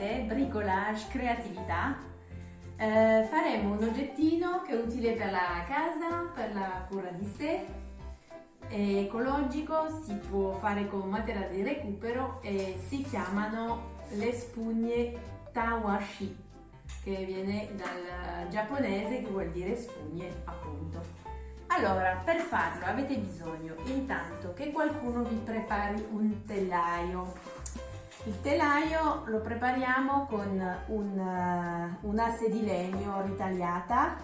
nostra attività di fai da te, bricolage, creatività. Eh, faremo un oggettino che è utile per la casa, per la cura di sé, è ecologico, si può fare con materiale di recupero e si chiamano le spugne tawashi, che viene dal giapponese che vuol dire spugne appunto. Allora, per farlo avete bisogno intanto che qualcuno vi prepari un telaio. Il telaio lo prepariamo con un, uh, un'asse di legno ritagliata.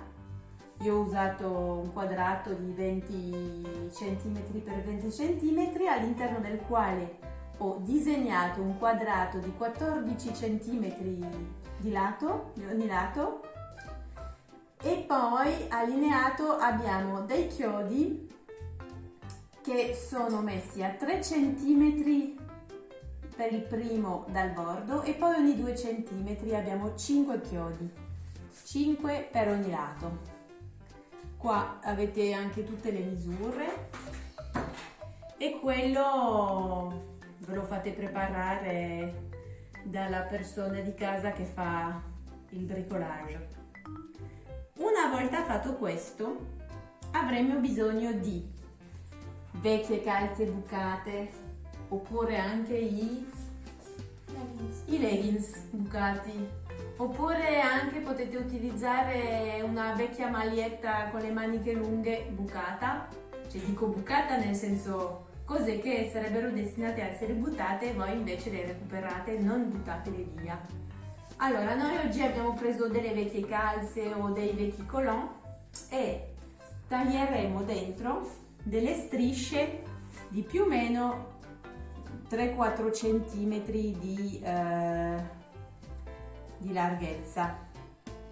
Io ho usato un quadrato di 20 cm x 20 cm all'interno del quale ho disegnato un quadrato di 14 cm di lato, di ogni lato e poi allineato abbiamo dei chiodi che sono messi a 3 cm per il primo dal bordo e poi ogni 2 cm abbiamo 5 chiodi. 5 per ogni lato. Qua avete anche tutte le misure. E quello ve lo fate preparare dalla persona di casa che fa il bricolage. Una volta fatto questo avremo bisogno di vecchie calze bucate oppure anche i leggings, i leggings bucati. Oppure anche potete utilizzare una vecchia maglietta con le maniche lunghe bucata. Cioè dico bucata nel senso cose che sarebbero destinate a essere buttate voi invece le recuperate non buttatele via. Allora, noi oggi abbiamo preso delle vecchie calze o dei vecchi colon e taglieremo dentro delle strisce di più o meno 3-4 cm di, eh, di larghezza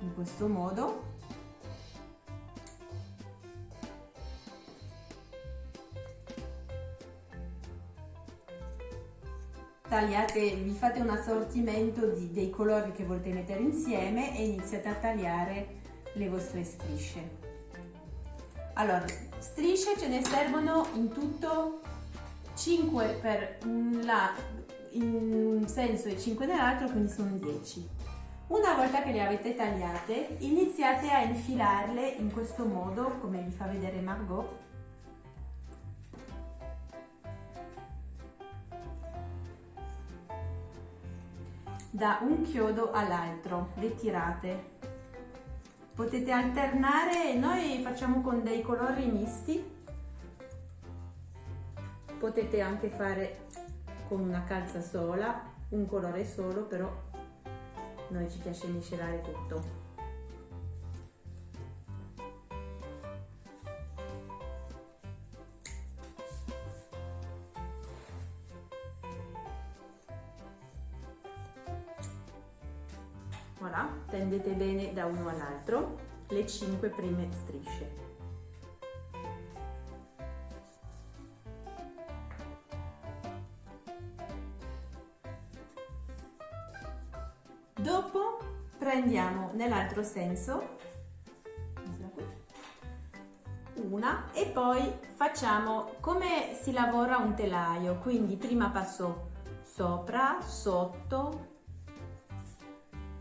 in questo modo tagliate, vi fate un assortimento di, dei colori che volete mettere insieme e iniziate a tagliare le vostre strisce. Allora, strisce ce ne servono in tutto 5 per un, la, in senso e 5 nell'altro, quindi sono 10. Una volta che le avete tagliate, iniziate a infilarle in questo modo, come vi fa vedere Margot, da un chiodo all'altro, le tirate. Potete alternare, noi facciamo con dei colori misti, potete anche fare con una calza sola, un colore solo, però noi ci piace miscelare tutto. voilà, tendete bene da uno all'altro le 5 prime strisce. Dopo prendiamo nell'altro senso una e poi facciamo come si lavora un telaio, quindi prima passo sopra, sotto,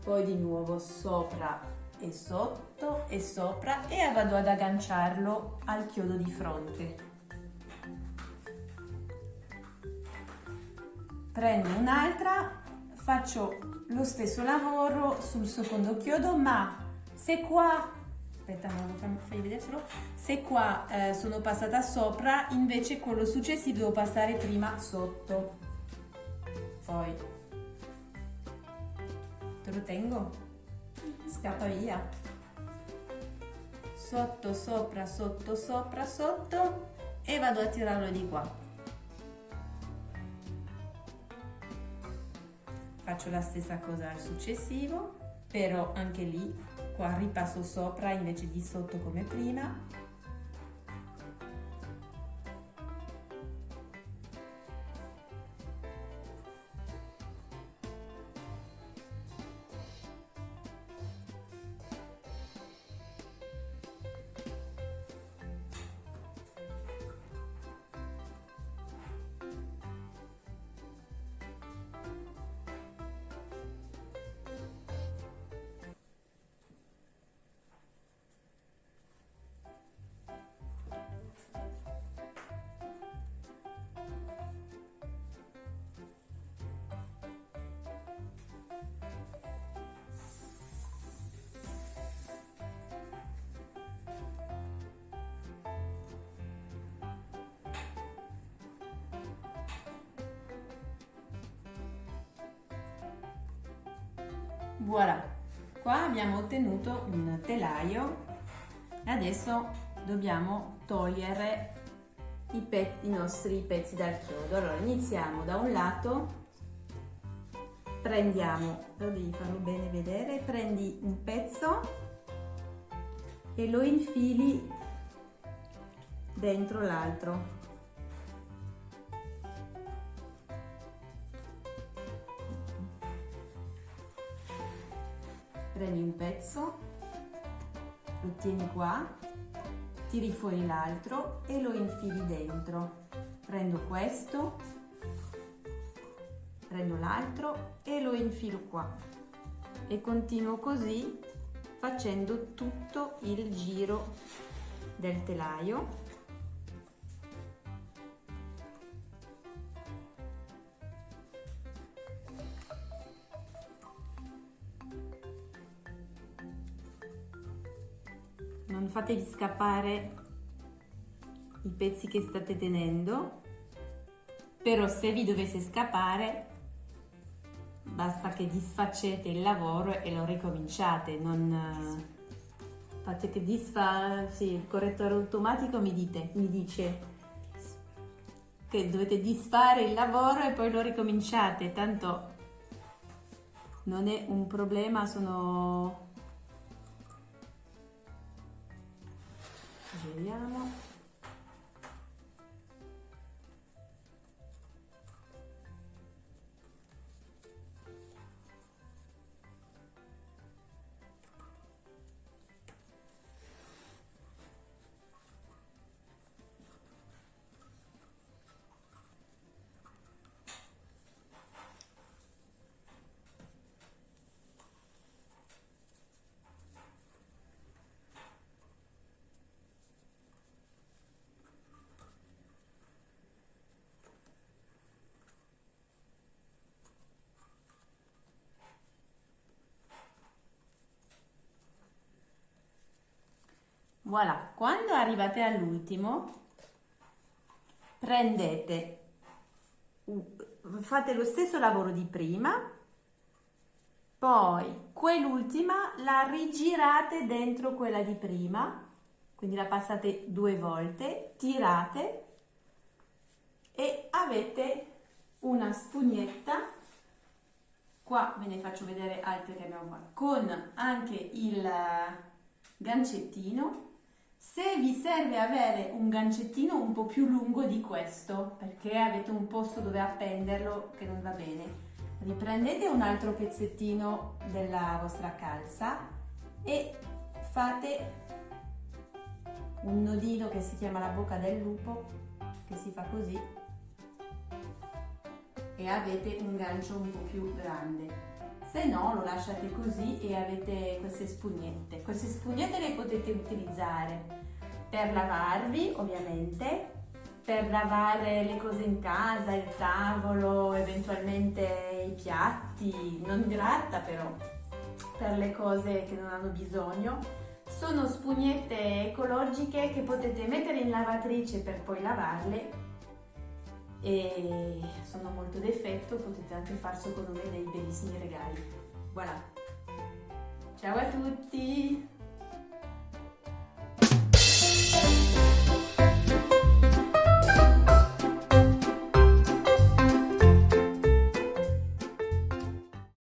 poi di nuovo sopra e sotto e sopra e vado ad agganciarlo al chiodo di fronte. Prendo un'altra, faccio lo stesso lavoro sul secondo chiodo, ma se qua aspetta non fai vedere solo se qua eh, sono passata sopra invece quello successivo devo passare prima sotto. Poi. Te lo tengo? Scappa via. Sotto sopra sotto sopra sotto e vado a tirarlo di qua faccio la stessa cosa al successivo però anche lì qua ripasso sopra invece di sotto come prima Voilà, qua abbiamo ottenuto un telaio e adesso dobbiamo togliere i, pezzi, i nostri pezzi dal chiodo. Allora iniziamo da un lato, prendiamo, però devi farlo bene vedere, prendi un pezzo e lo infili dentro l'altro. Prendi un pezzo, lo tieni qua, tiri fuori l'altro e lo infili dentro. Prendo questo, prendo l'altro e lo infilo qua e continuo così facendo tutto il giro del telaio non fatevi scappare i pezzi che state tenendo però se vi dovesse scappare basta che disfacete il lavoro e lo ricominciate, non fate che disfa, sì, il correttore automatico mi, dite, mi dice che dovete disfare il lavoro e poi lo ricominciate, tanto non è un problema, sono... Vediamo. Voilà, quando arrivate all'ultimo, prendete, fate lo stesso lavoro di prima, poi quell'ultima la rigirate dentro quella di prima, quindi la passate due volte, tirate e avete una spugnetta. Qua ve ne faccio vedere altre che abbiamo qua con anche il gancettino se vi serve avere un gancettino un po' più lungo di questo, perché avete un posto dove appenderlo che non va bene, riprendete un altro pezzettino della vostra calza e fate un nodino che si chiama la bocca del lupo, che si fa così, e avete un gancio un po' più grande se no lo lasciate così e avete queste spugnette. Queste spugnette le potete utilizzare per lavarvi ovviamente, per lavare le cose in casa, il tavolo, eventualmente i piatti, non gratta però, per le cose che non hanno bisogno. Sono spugnette ecologiche che potete mettere in lavatrice per poi lavarle e sono molto d'effetto, potete anche far secondo me dei bellissimi regali. Voilà! Ciao a tutti!